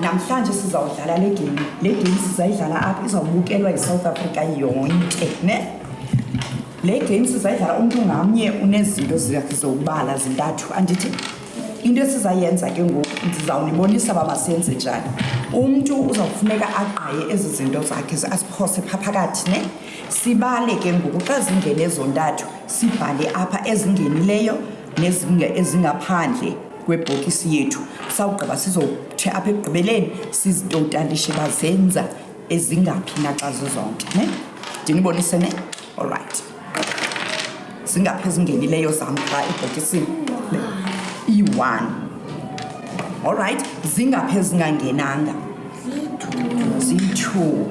namhlanje sizawudlala le game le game sizayidlala apha izawubukelwa yisouth africa yonke ne le game sizayidlala umntu ngamnye unezinto zakhe zowubala zintathu andithi into esizayenza ke ngoku ndizawunibonisa uba masenze njani umntu uzawufuneka agqaye ezi zinto zakhe asiphose phaa phakathi ne sibale ke ngoku xa zingene ezontathu sibhale apha ezingenileyo ezingaphandle kwebhokisi yethu sawugqiba sizothi apha ekugqibeleni sizitotalishe bazenza ezingaphi naxa zizonke ne ndinibonise ne allright zingaphi ezingenileyo zam xa ebhokisini iyi-one olrayithi zingaphi ezingangenanga ziyi-two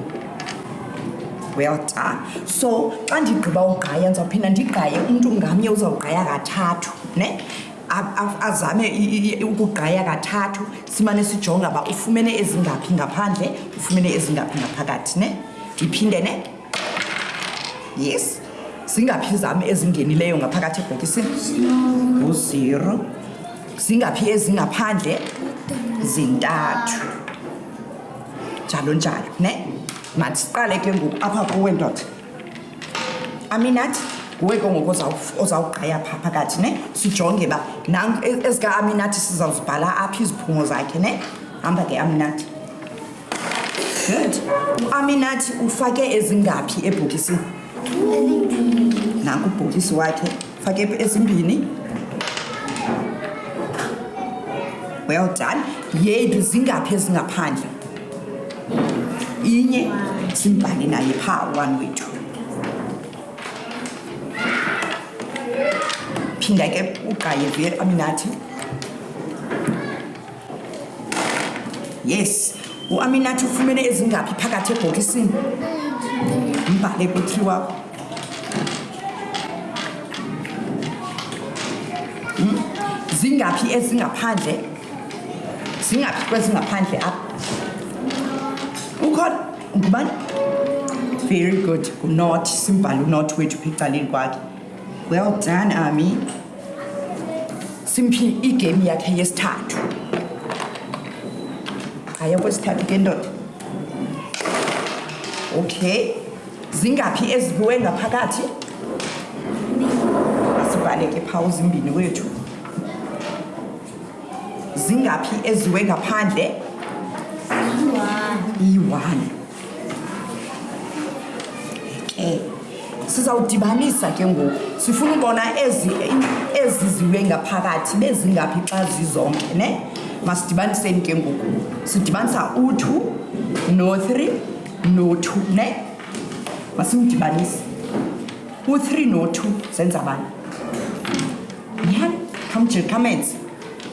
well done so xa ndigqiba ugqaya ndizawuphinda ndigqaye umntu ngamnye uzawugqaya kathathu ne azame ukugqaya kathathu simane sijonga uba ufumene ezingaphi ngaphandle ufumene ezingaphi ngaphakathi ne ndiphinde ne yes zingaphi zam ezingenileyo ngaphakathi ebhokisini nguzero zingaphi ezingaphandle zintathu njalo njalo ne mathi siqale ke ngoku apha kuwe ndoda aminathi nguwe ke ngoku ozawugqaya phaa phakathi ne sijonge uba ezika-aminathi sizawuzibhala apha iziphumo zakhe ne hamba ke aminathi Good. Uaminathi ufake ezingaphi ebhokisini? Nanku ubhokisi wakhe. Fake ezimbini. Well done. Yeyiphi zingaphi ezingaphandle? Inye simbhale naye pha one way two. Phinda ke uqaye vele aminathi. yes uaminathi ufumene ezingaphi phakathi ebhokisini mbhale ku-three wakho hmm? zingaphi ezingaphandle zingaphi kwezingaphandle apha ukhona ngubani very good unot simbhale unot wethu phicaleni kwakhe well done ami simphi igame yakhe yesithathu haya kwesithathu ke ndoda okay zingaphi ezibiwe ngaphakathi zibaleke phawu zimbini wethu zingaphi eziwe ngaphandle iyi-one okay sizawudibanisa ke ngoku sifuna ubona ezi ezi ziwe ngaphakathi bezingaphi xa zizonke ne masidibaniseni ke ngoku sidibanisa u-two no-three no-two ne masimdibanise u-three no-two zenza bani ya khamjir kamenze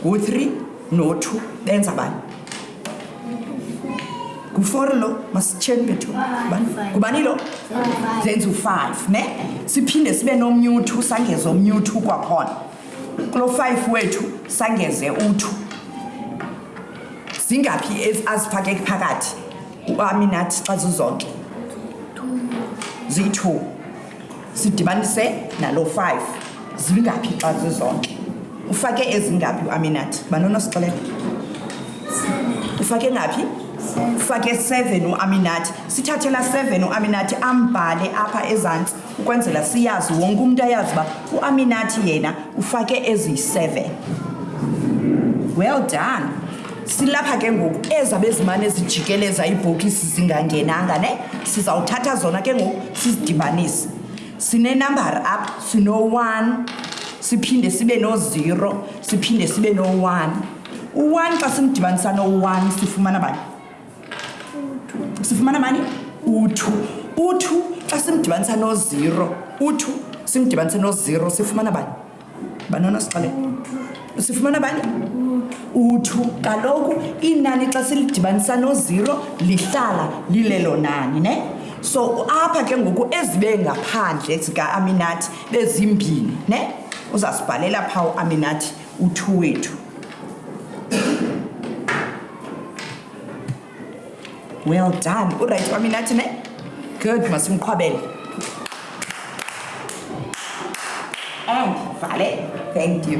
ngu-three no-two benza bani ngu-four lo masitsheni bethu ngubani lo zenza u-five ne siphinde sibe nomnye uthu sangeze omnye uthu kwakhona kulo five wethu sangeze uthu zingaphi azifakeki phakathi uaminathi xa zizonke ziyi-two sidibanise nalo 5 zingaphi xa zizonke ufake ezingaphi uaminati banonosixelela ufake ngaphi ufake 7 uaminati sithathela 7 uaminati ambhale apha ezantsi ukwenzela siyazi wonke umntu ayazi uba uaminati yena ufake eziyi-7 well done silapha ke ngoku ezabe zimane zijikeleza iibhokisi zingangenanga ne sizawuthatha zona ke ngoku sizidibanise sinenambara apha sino-one siphinde sibe no-zero siphinde sibe no-one u-one xa simdibanisa no-one sifumana bani sifumana bani u-two u-two xa simdibanisa no-zero u-two simdibanisa no-zero sifumana bani banana sixele sifumana abanye uthu kaloku inani xa silidibanisa noziro lihlala lilelo nani ne so apha ke ngoku ezibe ngaphandle zikaaminathi bezimbini ne uzasibhalela phaa uaminathi uthu wethu well done urayithi wami nathi ne good masimqhwabele and vale thank you